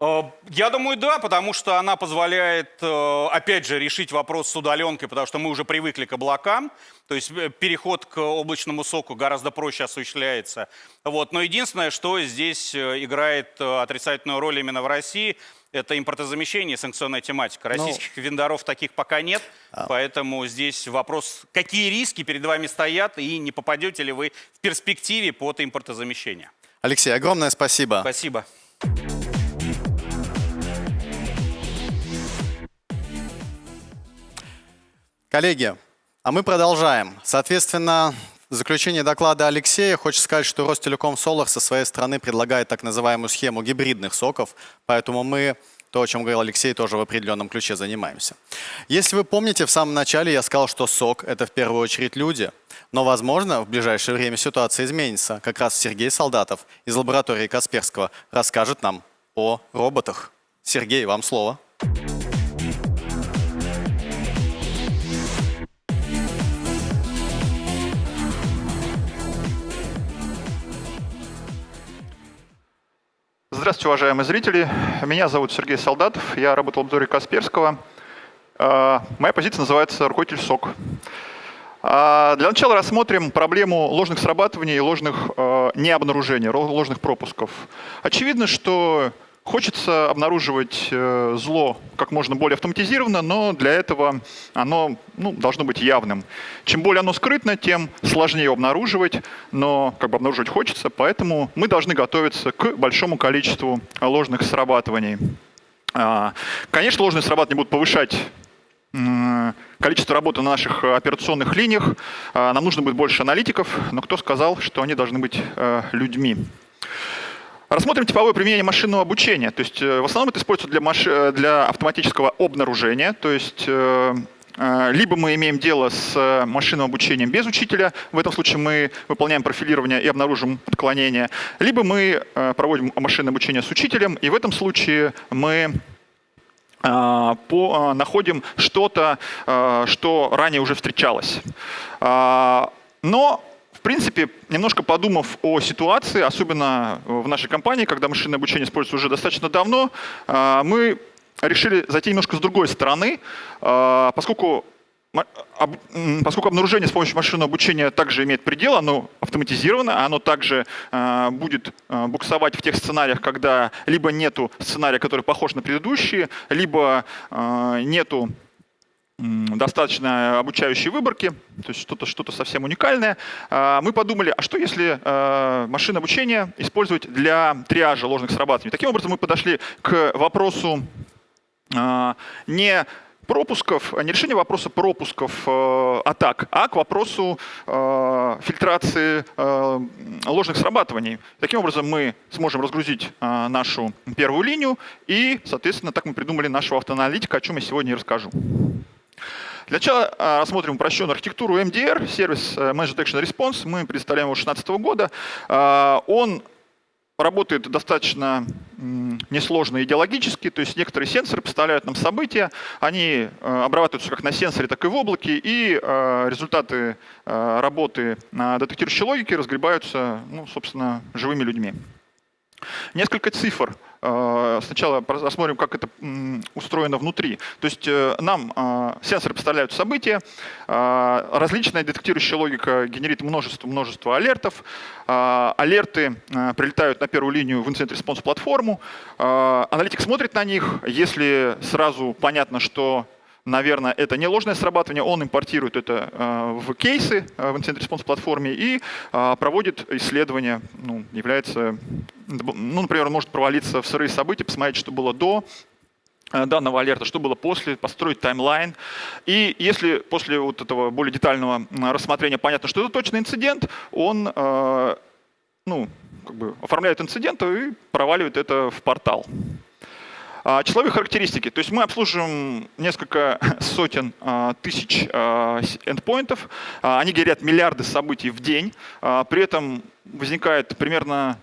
Э, Я думаю, да, потому что она позволяет, э, опять же, решить вопрос с удаленкой, потому что мы уже привыкли к облакам, то есть э, переход к облачному соку гораздо проще осуществляется. Вот. Но единственное, что здесь играет отрицательную роль именно в России, это импортозамещение и санкционная тематика. Российских вендоров таких пока нет, поэтому здесь вопрос, какие риски перед вами стоят и не попадете ли вы в перспективе под импортозамещение. Алексей, огромное спасибо. Спасибо. Коллеги, а мы продолжаем. Соответственно, в заключение доклада Алексея хочется сказать, что Ростелеком Solar со своей стороны предлагает так называемую схему гибридных соков, поэтому мы, то, о чем говорил Алексей, тоже в определенном ключе занимаемся. Если вы помните, в самом начале я сказал, что сок – это в первую очередь люди, но, возможно, в ближайшее время ситуация изменится. Как раз Сергей Солдатов из лаборатории Касперского расскажет нам о роботах. Сергей, вам слово. Здравствуйте, уважаемые зрители. Меня зовут Сергей Солдатов. Я работал в обзоре Касперского. Э, Моя позиция называется руководитель СОК. А, Для начала рассмотрим проблему ложных срабатываний и ложных э, необнаружений, ложных пропусков. Очевидно, что хочется обнаруживать э, зло как можно более автоматизированно, но для этого оно ну, должно быть явным. Чем более оно скрытно, тем сложнее его обнаруживать, но как бы обнаруживать хочется, поэтому мы должны готовиться к большому количеству ложных срабатываний. А, Конечно, ложные срабатывания будут повышать количество работы на наших операционных линиях. А, Нам нужно будет больше аналитиков, но кто сказал, что они должны быть э, людьми? Рассмотрим типовое применение машинного обучения. То есть э, в основном это используется для, маш- э, для автоматического обнаружения. То есть э, либо мы имеем дело с машинным обучением без учителя, в этом случае мы выполняем профилирование и обнаружим отклонение, либо мы проводим машинное обучение с учителем, и в этом случае мы находим что-то, что ранее уже встречалось. А, Но, принципе, немножко подумав о ситуации, особенно в нашей компании, когда машинное обучение используется уже достаточно давно, а, мы решили зайти немножко с другой стороны, а, поскольку Поскольку обнаружение с помощью машинного обучения также имеет предел, оно автоматизировано, оно также э, будет э, буксовать в тех сценариях, когда либо нету сценария, который похож на предыдущие, либо э, нету достаточно обучающей выборки, то есть что-то что совсем уникальное. А, Мы подумали, а что если э, машинное обучение использовать для триажа ложных срабатываний? Таким образом мы подошли к вопросу а, не пропусков, не решение вопроса пропусков атак, а к вопросу фильтрации ложных срабатываний. Таким образом, мы сможем разгрузить нашу первую линию, и, соответственно, так мы придумали нашего автоаналитика, о чем я сегодня и расскажу. Для начала а, рассмотрим упрощенную архитектуру MDR, сервис э, Managed Detection Response. Мы представляем его с 2016 года. А, он работает достаточно несложно идеологически, то есть некоторые сенсоры представляют нам события, они э, обрабатываются как на сенсоре, так и в облаке, и э, результаты работы детектирующей логики разгребаются, ну, собственно, живыми людьми. Несколько цифр – сначала рассмотрим, как это устроено внутри. То есть э, нам э, сенсоры представляют события, различная детектирующая логика генерит множество, множество алертов, алерты прилетают на первую линию в Incident Response платформу, аналитик смотрит на них, если сразу понятно, что наверное, это не ложное срабатывание, он импортирует это в кейсы в Incident Response платформе и проводит исследование, ну, является ну, например, он может провалиться в сырые события, посмотреть, что было до э, данного алерта, что было после, построить таймлайн. И если после вот этого более детального рассмотрения понятно, что это точно инцидент, он э, ну, как бы оформляет инцидент и проваливает это в портал. А, числовые характеристики. То есть мы обслуживаем несколько сотен а, тысяч а, эндпоинтов. Они генерят миллиарды событий в день. При этом возникает примерно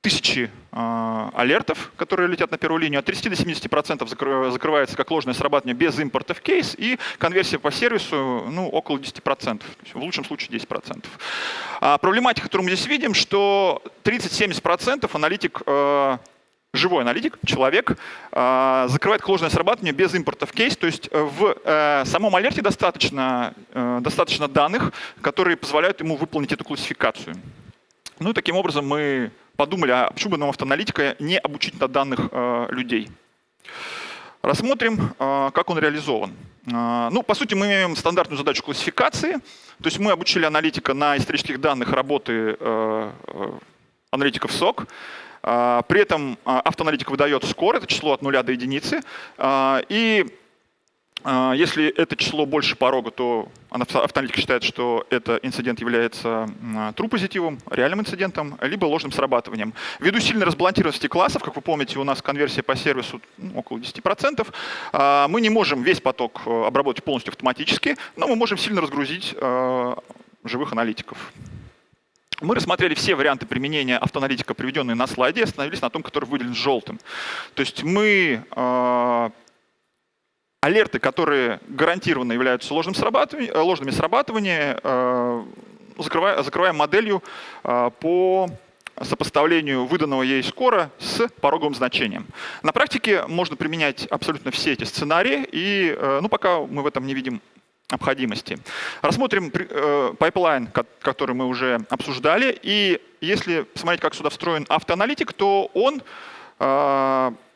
тысячи алертов, которые летят на первую линию, от 30 до 70% закры, закрывается как ложное срабатывание без импорта в кейс, и конверсия по сервису ну, около 10%, в лучшем случае 10%. А проблематика, которую мы здесь видим, что 30-70% аналитик живой аналитик, человек, э, закрывает ложное срабатывание без импорта в кейс. То есть в э, самом алерте достаточно, э, достаточно данных, которые позволяют ему выполнить эту классификацию. Ну и таким образом мы подумали, а почему бы нам автоаналитика не обучить на данных э, людей. Рассмотрим, э, как он реализован. Э, ну, по сути, мы имеем стандартную задачу классификации. То есть мы обучили аналитика на исторических данных работы аналитиков СОК. При этом автоаналитик выдает скор, это число от нуля до единицы. И а, если это число больше порога, то автоаналитика считает, что этот инцидент является true позитивом, реальным инцидентом, либо ложным срабатыванием. Ввиду сильной разбалансированности классов, как вы помните, у нас конверсия по сервису ну, около 10%, а, мы не можем весь поток э, обработать полностью автоматически, но мы можем сильно разгрузить э, живых аналитиков. Мы рассмотрели все варианты применения автоаналитика, приведенные на слайде, и остановились на том, который выделен желтым. То есть мы э, алерты, которые гарантированно являются ложным срабатыванием, э, ложными срабатываниями, э, закрываем, закрываем моделью э, по сопоставлению выданного ей скора с пороговым значением. На практике можно применять абсолютно все эти сценарии, и ну, пока мы в этом не видим необходимости. Рассмотрим пайплайн, который мы уже обсуждали, и если посмотреть, как сюда встроен автоаналитик, то он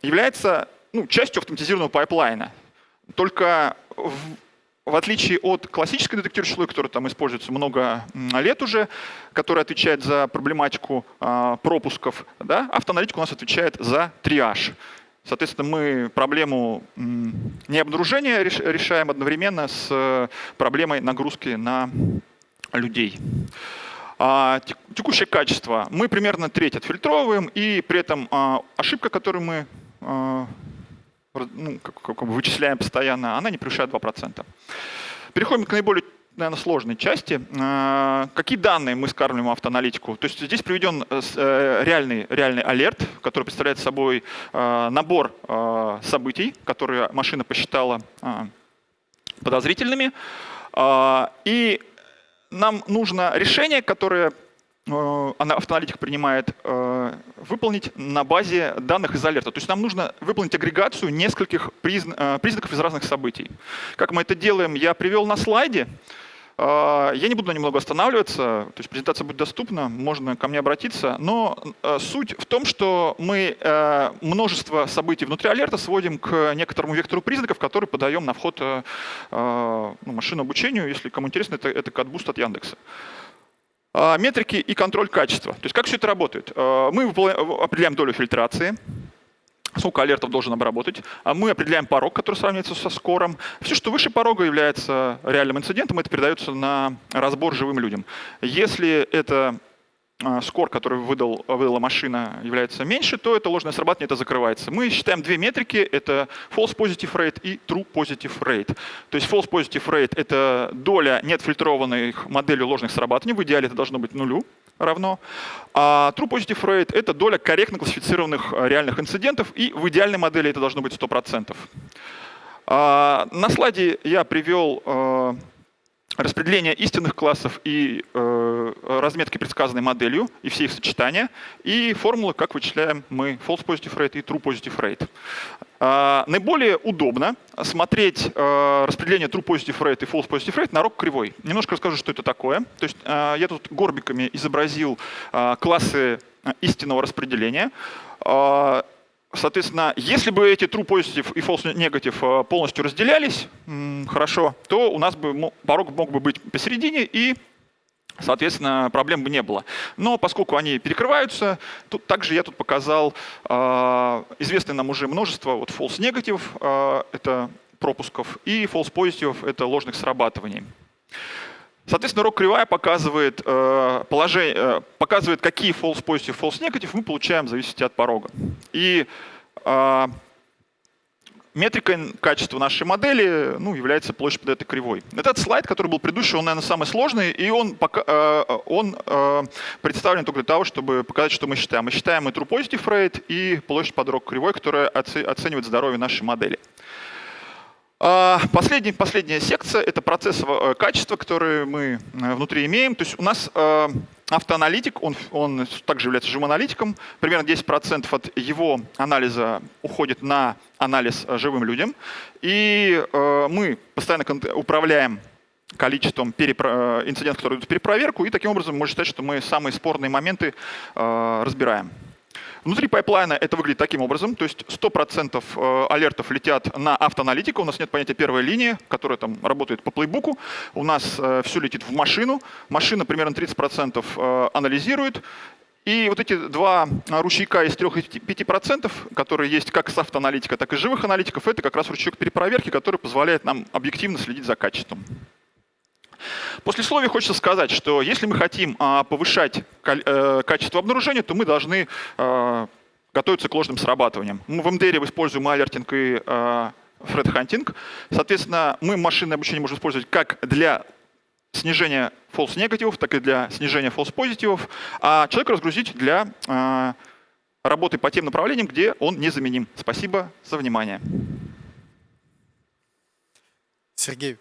является ну, частью автоматизированного пайплайна. Только в, в отличие от классической детектирующей логики, которая там используется много лет уже, которая отвечает за проблематику э, пропусков, да, автоаналитика у нас отвечает за триаж. Соответственно, мы проблему необнаружения решаем одновременно с проблемой нагрузки на людей. А, текущее качество мы примерно треть отфильтровываем, и при этом а, ошибка, которую мы а, ну, вычисляем постоянно, она не превышает 2%. Переходим к наиболее наверное, сложной части. А, какие данные мы скармливаем автоаналитику? То есть здесь приведен э, э, реальный, реальный алерт, который представляет собой а, набор а, событий, которые машина посчитала подозрительными. И нам нужно решение, которое Э, автоаналитик принимает, выполнить на базе данных из алерта. То есть нам нужно выполнить агрегацию нескольких признаков из разных событий. Как мы это делаем, я привел на слайде. Я не буду на немного останавливаться, то есть презентация будет доступна, можно ко мне обратиться, но суть в том, что мы множество событий внутри алерта сводим к некоторому вектору признаков, который подаем на вход ну, машину обучению. Если кому интересно, это, это кадбуст от Яндекса. А, метрики и контроль качества. То есть как все это работает? А, мы определяем долю фильтрации, сколько алертов должен обработать. А мы определяем порог, который сравнивается со скором. Все, что выше порога является реальным инцидентом, это передается на разбор живым людям. Если это а, скор, который выдал, выдала машина, является меньше, то это ложное срабатывание, это закрывается. Мы считаем две метрики, это false positive rate и true positive rate. То есть false positive rate — это доля неотфильтрованных моделей ложных срабатываний, в идеале это должно быть нулю равно. А true positive rate — это доля корректно классифицированных а, реальных инцидентов, и в идеальной модели это должно быть 100%. А, на слайде я привел распределение истинных классов и э, разметки, предсказанной моделью, и все их сочетания, и формулы, как вычисляем мы false positive rate и true positive rate. Э, наиболее удобно смотреть э, распределение true positive rate и false positive rate на рог кривой. Немножко расскажу, что это такое. То есть э, я тут горбиками изобразил э, классы истинного распределения. Э, Соответственно, если бы эти true positive и false negative э, полностью разделялись, хорошо, то у нас бы порог мог бы быть посередине и Соответственно, проблем бы не было. Но поскольку они перекрываются, тут также я тут показал э, известное нам уже множество вот false negative, э, это пропусков, и false positive, это ложных срабатываний. Соответственно, рок кривая показывает, э, положение, э, показывает, какие false positive, false negative мы получаем в зависимости от порога. И э, метрикой качества нашей модели ну, является площадь под этой кривой. Этот слайд, который был предыдущий, он, наверное, самый сложный, и он, пока, э, он э, представлен только для того, чтобы показать, что мы считаем. Мы считаем и true positive rate, и площадь под рок кривой, которая оценивает здоровье нашей модели. А, последняя, последняя секция — это процессовое качество, которое мы э, внутри имеем. То есть у нас э, автоаналитик, он, он также является живым аналитиком. Примерно 10% от его анализа уходит на анализ э, живым людям. И мы постоянно управляем количеством инцидентов, которые идут в перепроверку, и таким образом можно считать, что мы самые спорные моменты разбираем. Внутри пайплайна это выглядит таким образом, то есть 100% э, алертов летят на автоаналитику, у нас нет понятия первой линии, которая там работает по плейбуку, у нас э, все летит в машину, машина примерно 30% э, анализирует, и вот эти два ручейка из 3-5%, которые есть как с автоаналитика, так и живых аналитиков, это как раз ручеек перепроверки, который позволяет нам объективно следить за качеством. После слова хочется сказать, что если мы хотим а, повышать э, качество обнаружения, то мы должны а, готовиться к ложным срабатываниям. Мы в МДР используем алертинг и фредхантинг. Соответственно, мы машинное обучение можем использовать как для снижения false негативов, так и для снижения false позитивов, а человека разгрузить для работы по тем направлениям, где он незаменим. Спасибо за внимание. Сергей,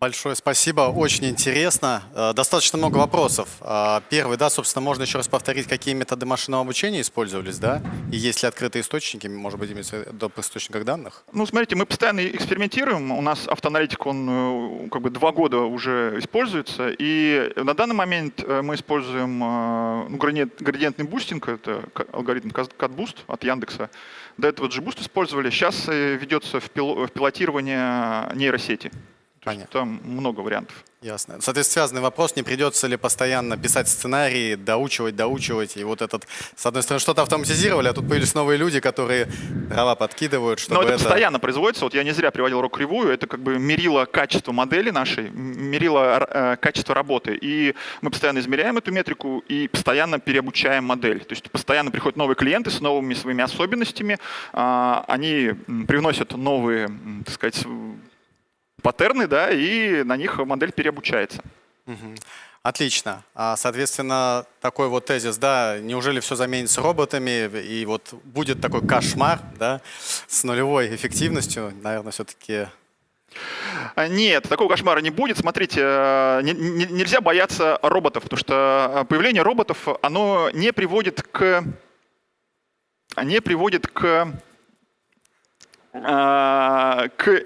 Большое спасибо, очень интересно. Э, достаточно много вопросов. Э, первый, да, собственно, можно еще раз повторить, какие методы машинного обучения использовались, да? И есть ли открытые источники, может быть, имеется в источниках данных? Ну, смотрите, мы постоянно экспериментируем. У нас автоаналитик, он э, как бы два года уже используется. И на данный момент мы используем ну, градиентный бустинг, это алгоритм CatBoost от Яндекса. До этого GBoost использовали. Сейчас ведется в пилотирование нейросети. Понятно. Там много вариантов. Ясно. Соответственно, связанный вопрос, не придется ли постоянно писать сценарии, доучивать, доучивать, и вот этот, с одной стороны, что-то автоматизировали, а тут появились новые люди, которые дрова подкидывают, чтобы Но это, это... постоянно производится, вот я не зря приводил рок кривую, это как бы мерило качество модели нашей, мерило э, качество работы, и мы постоянно измеряем эту метрику и постоянно переобучаем модель, то есть постоянно приходят новые клиенты с новыми своими особенностями, э, они привносят новые, так сказать, паттерны, да, и на них модель переобучается. Отлично. А, соответственно, такой вот тезис, да, неужели все заменится роботами, и вот будет такой кошмар, да, с нулевой эффективностью, наверное, все-таки... А, нет, такого кошмара не будет. Смотрите, э, нельзя бояться роботов, потому что э, появление роботов, оно не приводит к не приводит к, э, к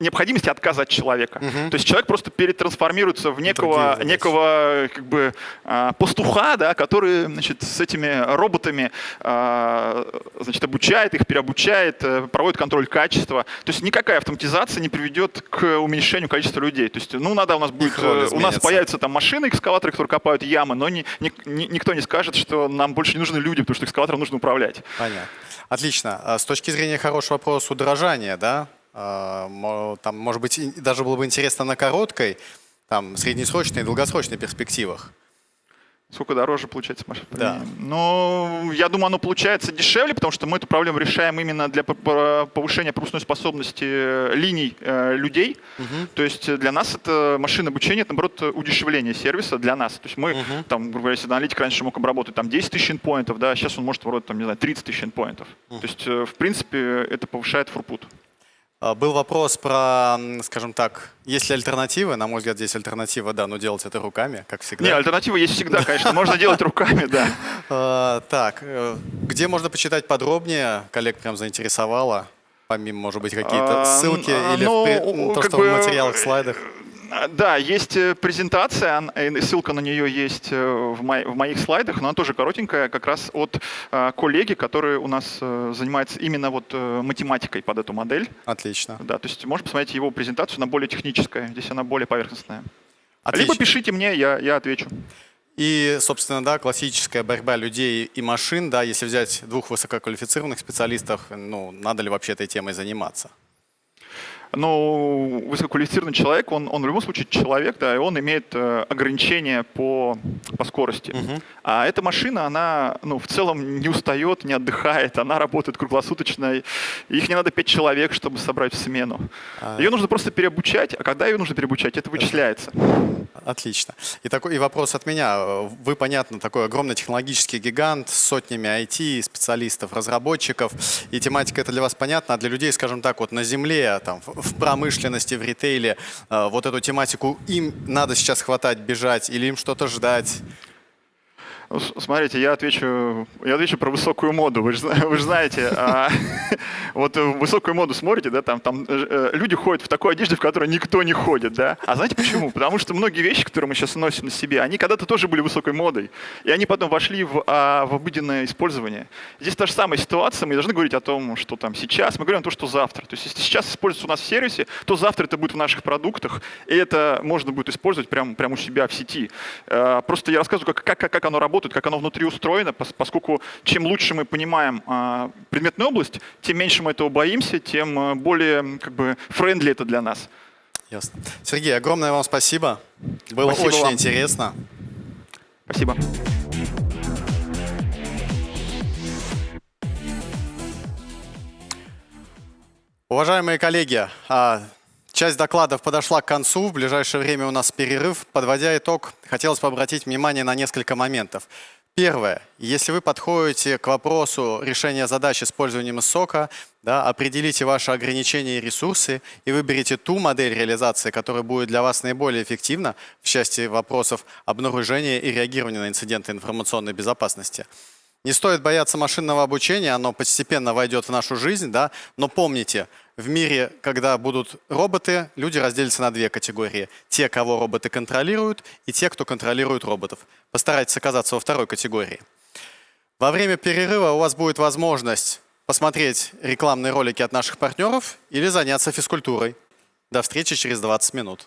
необходимости отказа от человека. То есть человек просто перетрансформируется в некого, некого как бы, а, пастуха, да, который значит, с этими роботами а, значит, обучает их, переобучает, э, проводит контроль качества. То есть никакая автоматизация не приведет к уменьшению количества людей. То есть, ну, надо у нас будет, э, у нас появятся там машины, экскаваторы, которые копают ямы, но ни- ни- никто не скажет, что нам больше не нужны люди, потому что экскаватором нужно управлять. Понятно. Отлично. А С точки зрения хорошего вопроса удорожания, да, там, может быть, даже было бы интересно на короткой, там, среднесрочной и долгосрочной перспективах. Сколько дороже получается машина? Да. Ну, я думаю, оно получается дешевле, потому что мы эту проблему решаем именно для повышения пропускной способности э, линий э, людей. То есть э, для нас это машина обучения, это, наоборот, удешевление сервиса для нас. То есть мы, там, грубо говоря, если аналитик раньше мог обработать там 10 тысяч endpointов, да, сейчас он может обработать, там, не знаю, 30 тысяч endpointов. То есть, э, в принципе, это повышает фурпут. А, Был вопрос про, скажем так, есть ли альтернативы? На мой взгляд, здесь альтернатива, да, но делать это руками, как всегда. Не, альтернатива есть всегда, конечно, можно делать руками, да. А, Так, э, где можно почитать подробнее? Коллег прям заинтересовало. Помимо, может быть, какие-то А, ссылки а, или в ну, при- м, то, что бы, в материалах, слайдах. А, Да, есть э, презентация, э, ссылка на нее есть э, в, мо- в моих слайдах, но она тоже коротенькая, как раз от э, коллеги, который у нас занимается именно вот математикой под эту модель. Отлично. Да, то есть можно посмотреть его презентацию, она более техническая, здесь она более поверхностная. Отлично. Либо пишите мне, я, я отвечу. И, собственно, да, классическая борьба людей и машин, да, если взять двух высококвалифицированных специалистов, ну, надо ли вообще этой темой заниматься? Но высококвалифицированный человек, он, он в любом случае человек, да, и он имеет э, ограничения по, по скорости. А эта машина, она ну, в целом не устает, не отдыхает, она работает круглосуточно. Их не надо пять человек, чтобы собрать в смену. Ее нужно просто переобучать, а когда ее нужно переобучать, это вычисляется. Отлично. И, такой, и вопрос от меня. Вы, понятно, такой огромный технологический гигант с сотнями IT, специалистов, разработчиков. И тематика это для вас понятна. А для людей, скажем так, вот на земле, там, в промышленности, в ритейле, э, вот эту тематику им надо сейчас хватать, бежать или им что-то ждать? Смотрите, я отвечу, я отвечу про высокую моду. Вы же, вы же знаете, а, вот э, высокую моду смотрите, да, там, там э, люди ходят в такой одежде, в которой никто не ходит, да. А знаете почему? Потому что многие вещи, которые мы сейчас носим на себе, они когда-то тоже были высокой модой, и они потом вошли в, а, в обыденное использование. Здесь та же самая ситуация, мы не должны говорить о том, что там сейчас, мы говорим о том, что завтра. То есть если сейчас используется у нас в сервисе, то завтра это будет в наших продуктах, и это можно будет использовать прямо, прямо у себя в сети. Э, Просто я рассказываю, как, как, как оно работает, как оно внутри устроено, пос- поскольку чем лучше мы понимаем а, предметную область, тем меньше мы этого боимся, тем а, более как бы френдли это для нас. Ясно. Сергей, огромное вам спасибо. Было Спасибо очень вам. интересно. Спасибо. Уважаемые коллеги, а, часть докладов подошла к концу. В ближайшее время у нас перерыв. Подводя итог, хотелось бы обратить внимание на несколько моментов. Первое. Если вы подходите к вопросу решения задач использованием сока, да, определите ваши ограничения и ресурсы и выберите ту модель реализации, которая будет для вас наиболее эффективна в части вопросов обнаружения и реагирования на инциденты информационной безопасности. Не стоит бояться машинного обучения, оно постепенно войдет в нашу жизнь, да, но помните, в мире, когда будут роботы, люди разделятся на две категории. Те, кого роботы контролируют, и те, кто контролирует роботов. Постарайтесь оказаться во второй категории. Во время перерыва у вас будет возможность посмотреть рекламные ролики от наших партнеров или заняться физкультурой. До встречи через 20 минут.